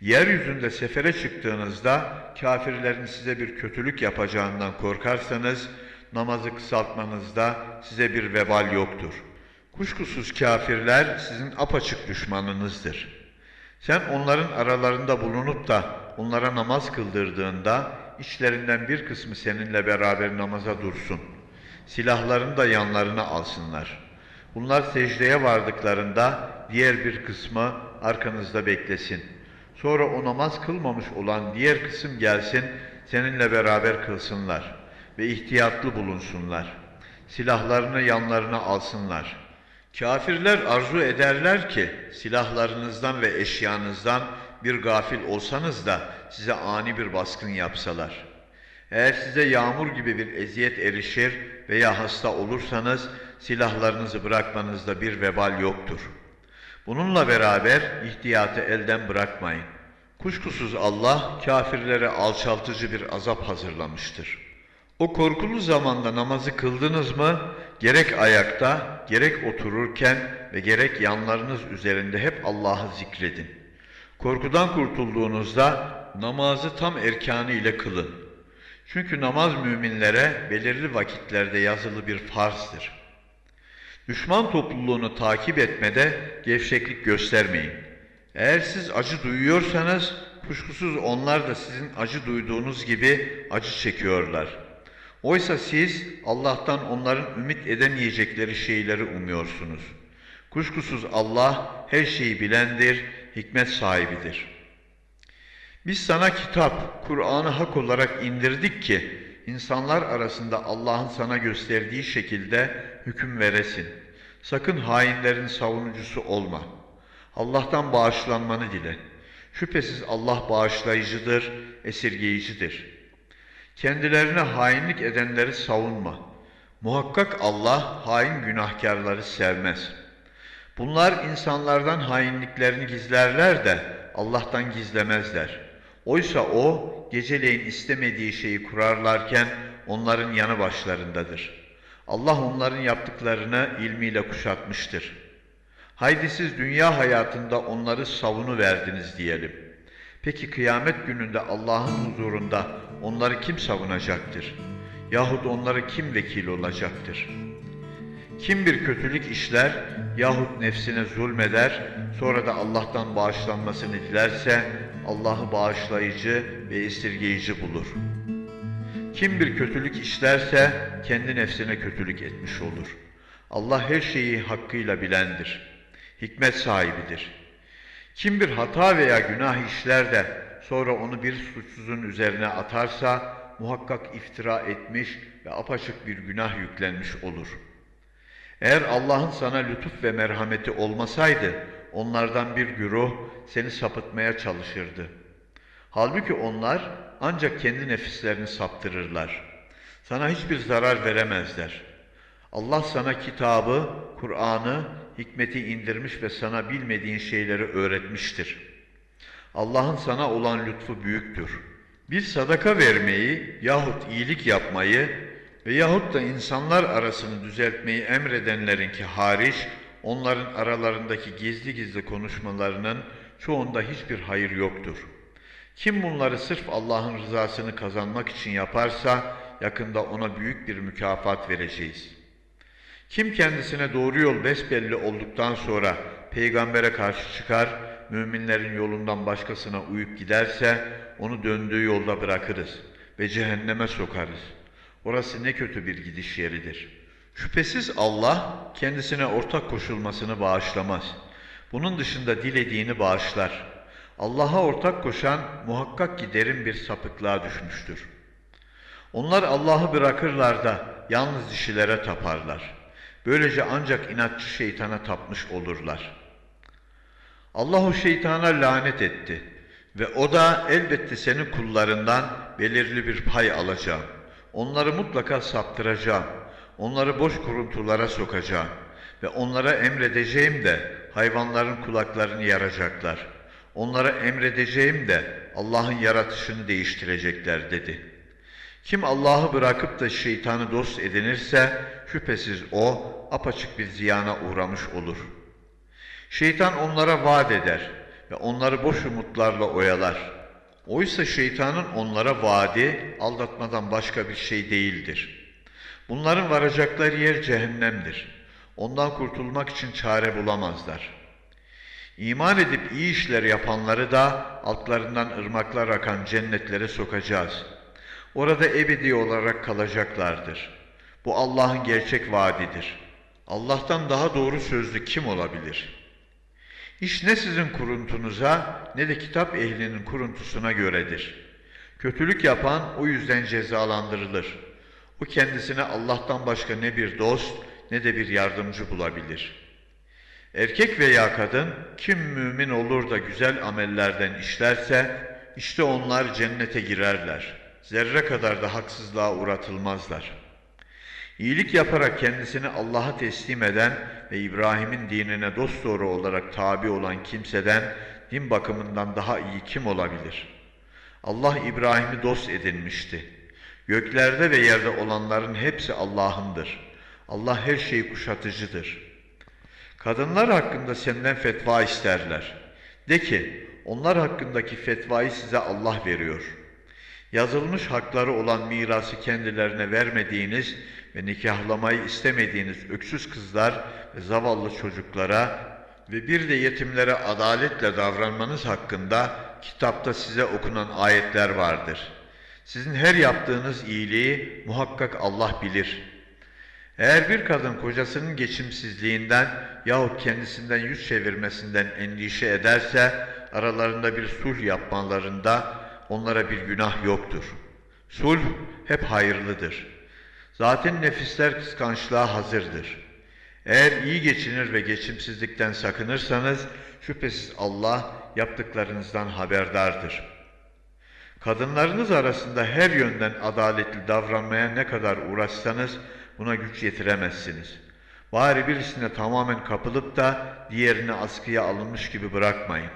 Yeryüzünde sefere çıktığınızda kafirlerin size bir kötülük yapacağından korkarsanız namazı kısaltmanızda size bir vebal yoktur. Kuşkusuz kafirler sizin apaçık düşmanınızdır. Sen onların aralarında bulunup da onlara namaz kıldırdığında içlerinden bir kısmı seninle beraber namaza dursun.'' Silahlarını da yanlarına alsınlar. Bunlar secdeye vardıklarında diğer bir kısmı arkanızda beklesin. Sonra o namaz kılmamış olan diğer kısım gelsin, seninle beraber kılsınlar ve ihtiyatlı bulunsunlar. Silahlarını yanlarına alsınlar. Kafirler arzu ederler ki silahlarınızdan ve eşyanızdan bir gafil olsanız da size ani bir baskın yapsalar.'' Eğer size yağmur gibi bir eziyet erişir veya hasta olursanız silahlarınızı bırakmanızda bir vebal yoktur. Bununla beraber ihtiyatı elden bırakmayın. Kuşkusuz Allah kafirlere alçaltıcı bir azap hazırlamıştır. O korkulu zamanda namazı kıldınız mı gerek ayakta, gerek otururken ve gerek yanlarınız üzerinde hep Allah'ı zikredin. Korkudan kurtulduğunuzda namazı tam erkanı ile kılın. Çünkü namaz müminlere belirli vakitlerde yazılı bir farzdır. Düşman topluluğunu takip etmede gevşeklik göstermeyin. Eğer siz acı duyuyorsanız kuşkusuz onlar da sizin acı duyduğunuz gibi acı çekiyorlar. Oysa siz Allah'tan onların ümit edemeyecekleri şeyleri umuyorsunuz. Kuşkusuz Allah her şeyi bilendir, hikmet sahibidir.'' Biz sana kitap, Kur'an'ı hak olarak indirdik ki insanlar arasında Allah'ın sana gösterdiği şekilde hüküm veresin. Sakın hainlerin savunucusu olma. Allah'tan bağışlanmanı dile. Şüphesiz Allah bağışlayıcıdır, esirgeyicidir. Kendilerine hainlik edenleri savunma. Muhakkak Allah hain günahkarları sevmez. Bunlar insanlardan hainliklerini gizlerler de Allah'tan gizlemezler. Oysa o geceleyin istemediği şeyi kurarlarken onların yanı başlarındadır. Allah onların yaptıklarını ilmiyle kuşatmıştır. Haydi siz dünya hayatında onları savunu verdiniz diyelim. Peki kıyamet gününde Allah'ın huzurunda onları kim savunacaktır? Yahut onları kim vekil olacaktır? Kim bir kötülük işler yahut nefsine zulmeder, sonra da Allah'tan bağışlanmasını dilerse Allah'ı bağışlayıcı ve esirgeyici bulur. Kim bir kötülük işlerse kendi nefsine kötülük etmiş olur. Allah her şeyi hakkıyla bilendir. Hikmet sahibidir. Kim bir hata veya günah işler de sonra onu bir suçsuzun üzerine atarsa muhakkak iftira etmiş ve apaçık bir günah yüklenmiş olur. Eğer Allah'ın sana lütuf ve merhameti olmasaydı onlardan bir güruh seni sapıtmaya çalışırdı. Halbuki onlar ancak kendi nefislerini saptırırlar. Sana hiçbir zarar veremezler. Allah sana kitabı, Kur'an'ı, hikmeti indirmiş ve sana bilmediğin şeyleri öğretmiştir. Allah'ın sana olan lütfu büyüktür. Bir sadaka vermeyi yahut iyilik yapmayı ve yahut da insanlar arasını düzeltmeyi emredenlerinki hariç, onların aralarındaki gizli gizli konuşmalarının çoğunda hiçbir hayır yoktur. Kim bunları sırf Allah'ın rızasını kazanmak için yaparsa, yakında ona büyük bir mükafat vereceğiz. Kim kendisine doğru yol besbelli olduktan sonra peygambere karşı çıkar, müminlerin yolundan başkasına uyup giderse, onu döndüğü yolda bırakırız ve cehenneme sokarız.'' Orası ne kötü bir gidiş yeridir. Şüphesiz Allah kendisine ortak koşulmasını bağışlamaz. Bunun dışında dilediğini bağışlar. Allah'a ortak koşan muhakkak ki derin bir sapıklığa düşmüştür. Onlar Allah'ı bırakırlar da yalnız dişilere taparlar. Böylece ancak inatçı şeytana tapmış olurlar. Allah o şeytana lanet etti ve o da elbette senin kullarından belirli bir pay alacağım. Onları mutlaka saptıracağım. Onları boş kuruntulara sokacağım. Ve onlara emredeceğim de hayvanların kulaklarını yaracaklar. Onlara emredeceğim de Allah'ın yaratışını değiştirecekler dedi. Kim Allah'ı bırakıp da şeytanı dost edinirse şüphesiz o apaçık bir ziyana uğramış olur. Şeytan onlara vaat eder ve onları boş umutlarla oyalar.'' Oysa şeytanın onlara vaadi aldatmadan başka bir şey değildir. Bunların varacakları yer cehennemdir. Ondan kurtulmak için çare bulamazlar. İman edip iyi işler yapanları da altlarından ırmaklar akan cennetlere sokacağız. Orada ebedi olarak kalacaklardır. Bu Allah'ın gerçek vaadidir. Allah'tan daha doğru sözlü kim olabilir?'' İş ne sizin kuruntunuza ne de kitap ehlinin kuruntusuna göredir. Kötülük yapan o yüzden cezalandırılır. O kendisine Allah'tan başka ne bir dost ne de bir yardımcı bulabilir. Erkek veya kadın kim mümin olur da güzel amellerden işlerse işte onlar cennete girerler. Zerre kadar da haksızlığa uğratılmazlar.'' İyilik yaparak kendisini Allah'a teslim eden ve İbrahim'in dinine dosdoğru olarak tabi olan kimseden din bakımından daha iyi kim olabilir? Allah İbrahim'i dost edinmişti. Göklerde ve yerde olanların hepsi Allah'ındır. Allah her şeyi kuşatıcıdır. Kadınlar hakkında senden fetva isterler. De ki, onlar hakkındaki fetvayı size Allah veriyor. Yazılmış hakları olan mirası kendilerine vermediğiniz ve nikahlamayı istemediğiniz öksüz kızlar ve zavallı çocuklara ve bir de yetimlere adaletle davranmanız hakkında kitapta size okunan ayetler vardır. Sizin her yaptığınız iyiliği muhakkak Allah bilir. Eğer bir kadın kocasının geçimsizliğinden yahut kendisinden yüz çevirmesinden endişe ederse aralarında bir sulh yapmalarında onlara bir günah yoktur. Sulh hep hayırlıdır.'' Zaten nefisler kıskançlığa hazırdır. Eğer iyi geçinir ve geçimsizlikten sakınırsanız şüphesiz Allah yaptıklarınızdan haberdardır. Kadınlarınız arasında her yönden adaletli davranmaya ne kadar uğraşsanız buna güç yetiremezsiniz. Bari birisine tamamen kapılıp da diğerini askıya alınmış gibi bırakmayın.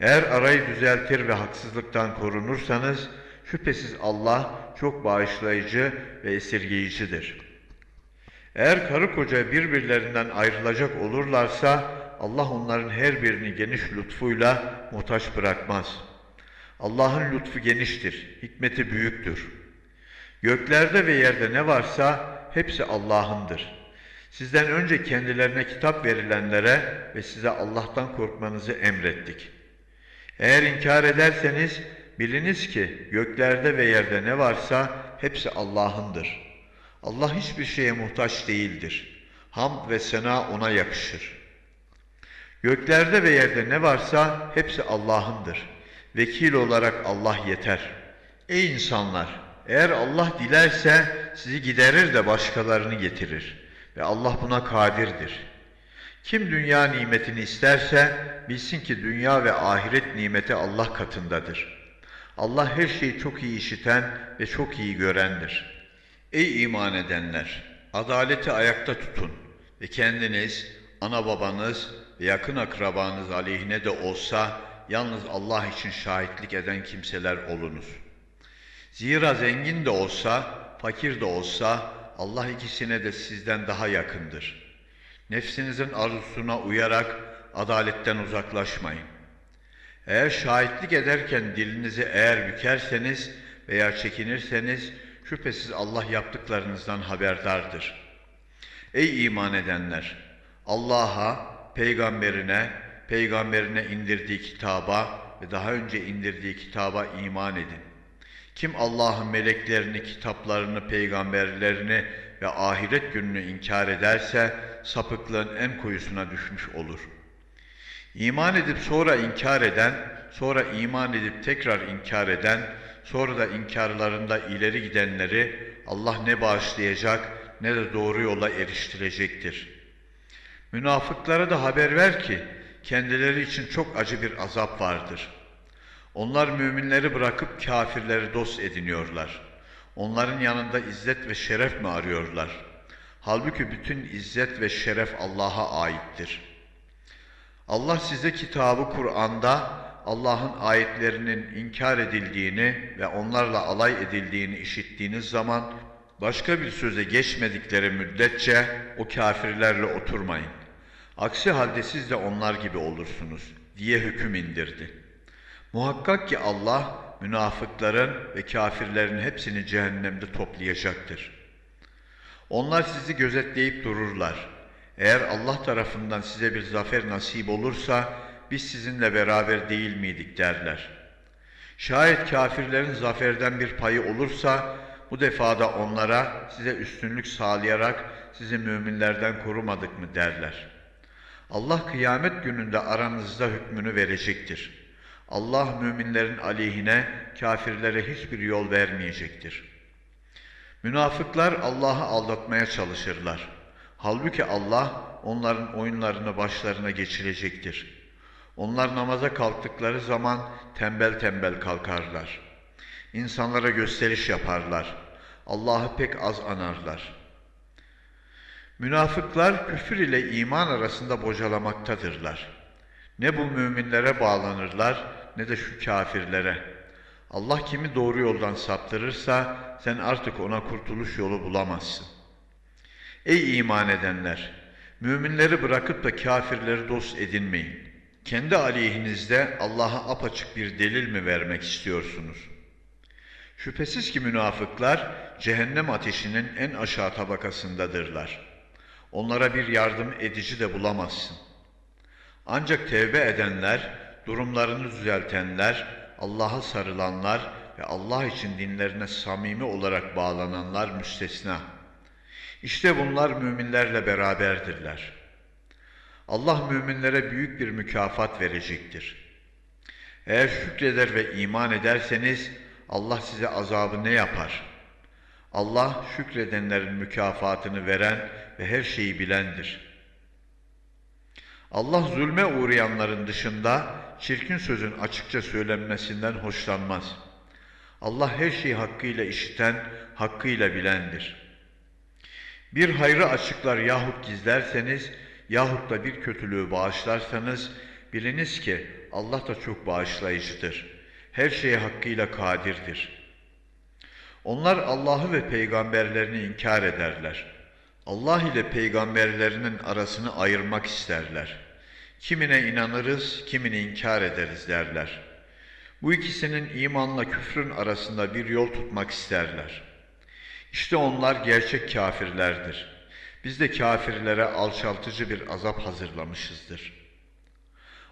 Eğer arayı düzeltir ve haksızlıktan korunursanız, şüphesiz Allah çok bağışlayıcı ve esirgeyicidir. Eğer karı koca birbirlerinden ayrılacak olurlarsa, Allah onların her birini geniş lütfuyla muhtaç bırakmaz. Allah'ın lütfu geniştir, hikmeti büyüktür. Göklerde ve yerde ne varsa hepsi Allah'ındır. Sizden önce kendilerine kitap verilenlere ve size Allah'tan korkmanızı emrettik. Eğer inkar ederseniz biliniz ki göklerde ve yerde ne varsa hepsi Allah'ındır. Allah hiçbir şeye muhtaç değildir. Hamd ve sena ona yakışır. Göklerde ve yerde ne varsa hepsi Allah'ındır. Vekil olarak Allah yeter. Ey insanlar! Eğer Allah dilerse sizi giderir de başkalarını getirir. Ve Allah buna kadirdir. Kim dünya nimetini isterse bilsin ki dünya ve ahiret nimeti Allah katındadır. Allah her şeyi çok iyi işiten ve çok iyi görendir. Ey iman edenler! Adaleti ayakta tutun ve kendiniz, ana babanız ve yakın akrabanız aleyhine de olsa yalnız Allah için şahitlik eden kimseler olunuz. Zira zengin de olsa, fakir de olsa Allah ikisine de sizden daha yakındır. Nefsinizin arzusuna uyarak adaletten uzaklaşmayın. Eğer şahitlik ederken dilinizi eğer bükerseniz veya çekinirseniz şüphesiz Allah yaptıklarınızdan haberdardır. Ey iman edenler! Allah'a, peygamberine, peygamberine indirdiği kitaba ve daha önce indirdiği kitaba iman edin. Kim Allah'ın meleklerini, kitaplarını, peygamberlerini ve ahiret gününü inkar ederse sapıklığın en koyusuna düşmüş olur. İman edip sonra inkar eden, sonra iman edip tekrar inkar eden, sonra da inkarlarında ileri gidenleri Allah ne bağışlayacak ne de doğru yola eriştirecektir. Münafıklara da haber ver ki kendileri için çok acı bir azap vardır. Onlar müminleri bırakıp kafirleri dost ediniyorlar. Onların yanında izzet ve şeref mi arıyorlar? Halbuki bütün izzet ve şeref Allah'a aittir. Allah size kitabı Kur'an'da Allah'ın ayetlerinin inkar edildiğini ve onlarla alay edildiğini işittiğiniz zaman başka bir söze geçmedikleri müddetçe o kafirlerle oturmayın. Aksi halde siz de onlar gibi olursunuz diye hüküm indirdi. Muhakkak ki Allah münafıkların ve kafirlerin hepsini cehennemde toplayacaktır. Onlar sizi gözetleyip dururlar. Eğer Allah tarafından size bir zafer nasip olursa biz sizinle beraber değil miydik derler. Şayet kafirlerin zaferden bir payı olursa bu defada onlara size üstünlük sağlayarak sizi müminlerden korumadık mı derler. Allah kıyamet gününde aranızda hükmünü verecektir. Allah müminlerin aleyhine kafirlere hiçbir yol vermeyecektir. Münafıklar Allah'ı aldatmaya çalışırlar. Halbuki Allah onların oyunlarını başlarına geçirecektir. Onlar namaza kalktıkları zaman tembel tembel kalkarlar. İnsanlara gösteriş yaparlar. Allah'ı pek az anarlar. Münafıklar küfür ile iman arasında bocalamaktadırlar. Ne bu müminlere bağlanırlar ne de şu kafirlere. Allah kimi doğru yoldan saptırırsa sen artık ona kurtuluş yolu bulamazsın. Ey iman edenler! Müminleri bırakıp da kafirleri dost edinmeyin. Kendi aleyhinizde Allah'a apaçık bir delil mi vermek istiyorsunuz? Şüphesiz ki münafıklar cehennem ateşinin en aşağı tabakasındadırlar. Onlara bir yardım edici de bulamazsın. Ancak tevbe edenler, durumlarını düzeltenler, Allah'a sarılanlar ve Allah için dinlerine samimi olarak bağlananlar müstesna. İşte bunlar müminlerle beraberdirler. Allah müminlere büyük bir mükafat verecektir. Eğer şükreder ve iman ederseniz Allah size azabı ne yapar? Allah şükredenlerin mükafatını veren ve her şeyi bilendir. Allah zulme uğrayanların dışında çirkin sözün açıkça söylenmesinden hoşlanmaz. Allah her şeyi hakkıyla işiten, hakkıyla bilendir. Bir hayrı açıklar yahut gizlerseniz yahut da bir kötülüğü bağışlarsanız biliniz ki Allah da çok bağışlayıcıdır. Her şeye hakkıyla kadirdir. Onlar Allah'ı ve peygamberlerini inkar ederler. Allah ile peygamberlerinin arasını ayırmak isterler. Kimine inanırız, kimini inkar ederiz derler. Bu ikisinin imanla küfrün arasında bir yol tutmak isterler. İşte onlar gerçek kafirlerdir. Biz de kafirlere alçaltıcı bir azap hazırlamışızdır.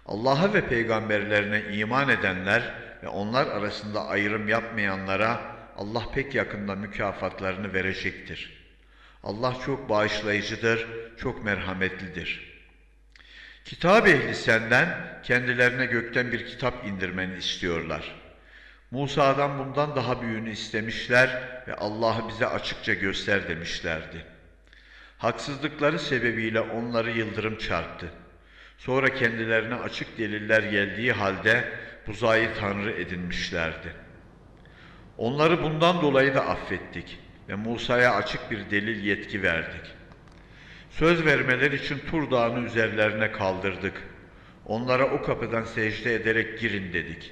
Allah'a ve peygamberlerine iman edenler ve onlar arasında ayrım yapmayanlara Allah pek yakında mükafatlarını verecektir. Allah çok bağışlayıcıdır, çok merhametlidir. Kitap ehli senden kendilerine gökten bir kitap indirmeni istiyorlar. Musa'dan bundan daha büyüğünü istemişler ve Allah'ı bize açıkça göster demişlerdi. Haksızlıkları sebebiyle onları yıldırım çarptı. Sonra kendilerine açık deliller geldiği halde buzayı tanrı edinmişlerdi. Onları bundan dolayı da affettik ve Musa'ya açık bir delil yetki verdik. Söz vermeler için Tur Dağı'nı üzerlerine kaldırdık. Onlara o kapıdan secde ederek girin dedik.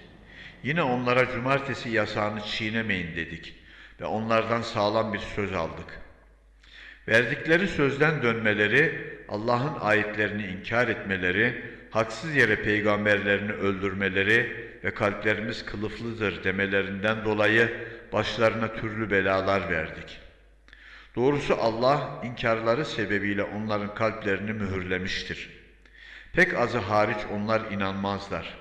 Yine onlara cumartesi yasağını çiğnemeyin dedik ve onlardan sağlam bir söz aldık. Verdikleri sözden dönmeleri, Allah'ın ayetlerini inkar etmeleri, haksız yere peygamberlerini öldürmeleri ve kalplerimiz kılıflıdır demelerinden dolayı başlarına türlü belalar verdik. Doğrusu Allah inkarları sebebiyle onların kalplerini mühürlemiştir. Pek azı hariç onlar inanmazlar.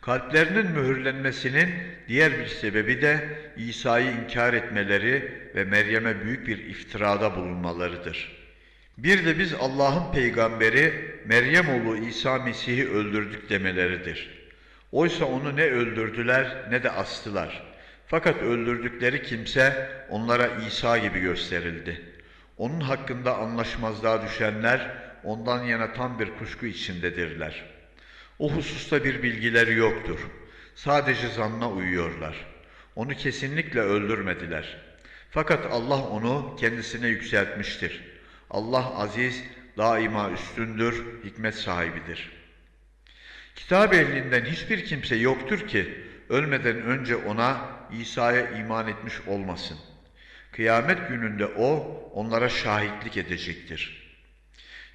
Kalplerinin mühürlenmesinin diğer bir sebebi de İsa'yı inkar etmeleri ve Meryem'e büyük bir iftirada bulunmalarıdır. Bir de biz Allah'ın peygamberi Meryem oğlu İsa Mesih'i öldürdük demeleridir. Oysa onu ne öldürdüler ne de astılar. Fakat öldürdükleri kimse onlara İsa gibi gösterildi. Onun hakkında anlaşmazlığa düşenler ondan yana tam bir kuşku içindedirler. O hususta bir bilgileri yoktur. Sadece zanna uyuyorlar. Onu kesinlikle öldürmediler. Fakat Allah onu kendisine yükseltmiştir. Allah aziz, daima üstündür, hikmet sahibidir. Kitap ehlinden hiçbir kimse yoktur ki ölmeden önce ona İsa'ya iman etmiş olmasın. Kıyamet gününde o onlara şahitlik edecektir.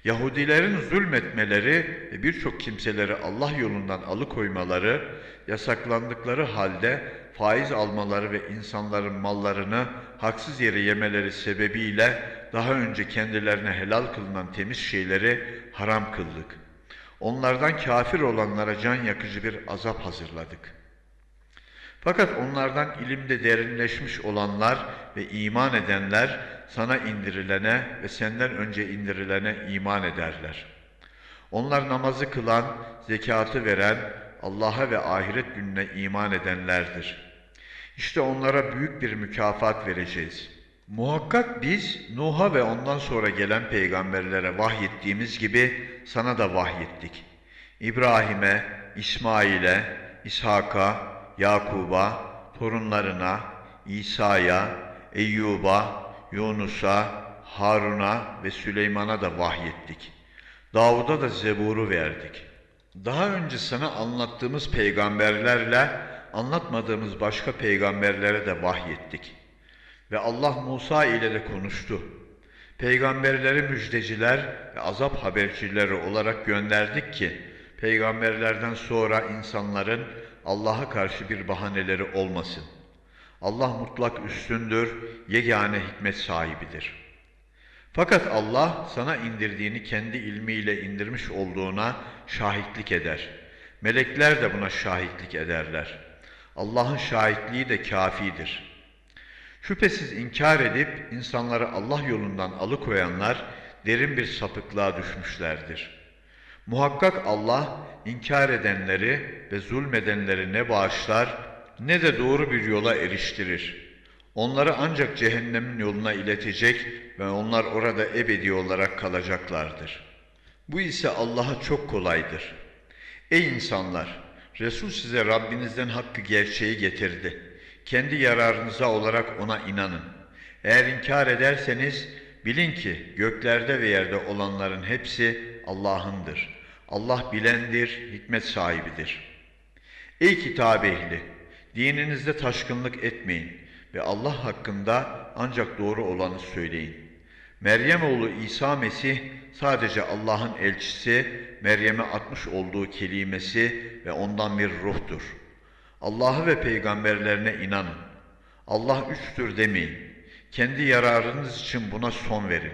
Yahudilerin zulmetmeleri ve birçok kimseleri Allah yolundan alıkoymaları, yasaklandıkları halde faiz almaları ve insanların mallarını haksız yere yemeleri sebebiyle daha önce kendilerine helal kılınan temiz şeyleri haram kıldık. Onlardan kafir olanlara can yakıcı bir azap hazırladık.'' Fakat onlardan ilimde derinleşmiş olanlar ve iman edenler sana indirilene ve senden önce indirilene iman ederler. Onlar namazı kılan, zekatı veren, Allah'a ve ahiret gününe iman edenlerdir. İşte onlara büyük bir mükafat vereceğiz. Muhakkak biz Nuh'a ve ondan sonra gelen peygamberlere vahyettiğimiz gibi sana da vahyettik. İbrahim'e, İsmail'e, İshak'a, Yakub'a, torunlarına, İsa'ya, Eyyub'a, Yunus'a, Harun'a ve Süleyman'a da vahyettik. Davud'a da Zebur'u verdik. Daha önce sana anlattığımız peygamberlerle anlatmadığımız başka peygamberlere de vahyettik. Ve Allah Musa ile de konuştu. Peygamberleri müjdeciler ve azap habercileri olarak gönderdik ki, peygamberlerden sonra insanların Allah'a karşı bir bahaneleri olmasın. Allah mutlak üstündür, yegane hikmet sahibidir. Fakat Allah sana indirdiğini kendi ilmiyle indirmiş olduğuna şahitlik eder. Melekler de buna şahitlik ederler. Allah'ın şahitliği de kafidir. Şüphesiz inkar edip insanları Allah yolundan alıkoyanlar derin bir sapıklığa düşmüşlerdir.'' Muhakkak Allah inkar edenleri ve zulmedenleri ne bağışlar ne de doğru bir yola eriştirir. Onları ancak cehennemin yoluna iletecek ve onlar orada ebedi olarak kalacaklardır. Bu ise Allah'a çok kolaydır. Ey insanlar! Resul size Rabbinizden hakkı gerçeği getirdi. Kendi yararınıza olarak ona inanın. Eğer inkar ederseniz bilin ki göklerde ve yerde olanların hepsi Allah'ındır. Allah bilendir, hikmet sahibidir. Ey kitap ehli! Dininizde taşkınlık etmeyin ve Allah hakkında ancak doğru olanı söyleyin. Meryem oğlu İsa Mesih sadece Allah'ın elçisi, Meryem'e atmış olduğu kelimesi ve ondan bir ruhtur. Allah'ı ve peygamberlerine inanın. Allah üçtür demeyin. Kendi yararınız için buna son verin.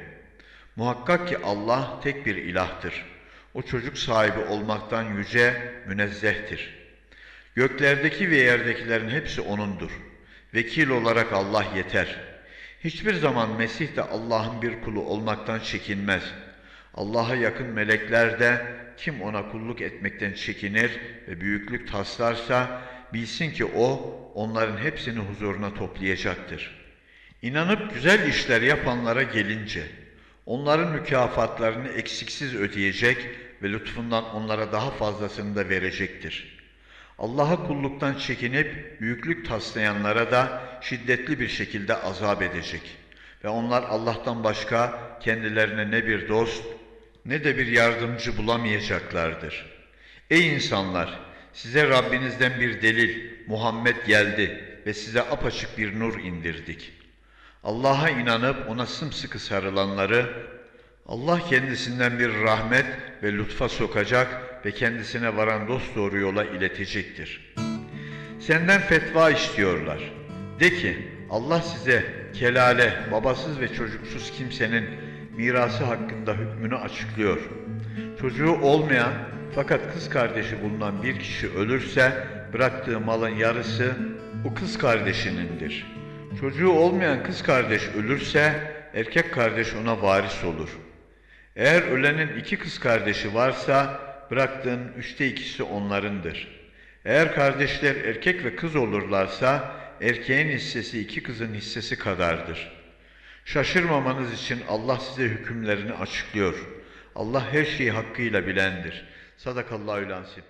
Muhakkak ki Allah tek bir ilahtır. O çocuk sahibi olmaktan yüce, münezzehtir. Göklerdeki ve yerdekilerin hepsi O'nundur. Vekil olarak Allah yeter. Hiçbir zaman Mesih de Allah'ın bir kulu olmaktan çekinmez. Allah'a yakın melekler de kim ona kulluk etmekten çekinir ve büyüklük taslarsa bilsin ki O onların hepsini huzuruna toplayacaktır. İnanıp güzel işler yapanlara gelince onların mükafatlarını eksiksiz ödeyecek ve lütfundan onlara daha fazlasını da verecektir.'' Allah'a kulluktan çekinip büyüklük taslayanlara da şiddetli bir şekilde azap edecek. Ve onlar Allah'tan başka kendilerine ne bir dost ne de bir yardımcı bulamayacaklardır. Ey insanlar! Size Rabbinizden bir delil, Muhammed geldi ve size apaçık bir nur indirdik. Allah'a inanıp ona sımsıkı sarılanları Allah kendisinden bir rahmet ve lütfa sokacak ve kendisine varan dosdoğru yola iletecektir. Senden fetva istiyorlar. De ki Allah size kelale, babasız ve çocuksuz kimsenin mirası hakkında hükmünü açıklıyor. Çocuğu olmayan fakat kız kardeşi bulunan bir kişi ölürse bıraktığı malın yarısı o kız kardeşinindir. Çocuğu olmayan kız kardeş ölürse erkek kardeş ona varis olur. Eğer ölenin iki kız kardeşi varsa bıraktığın üçte ikisi onlarındır. Eğer kardeşler erkek ve kız olurlarsa erkeğin hissesi iki kızın hissesi kadardır. Şaşırmamanız için Allah size hükümlerini açıklıyor. Allah her şeyi hakkıyla bilendir. Sadakallahü lansim.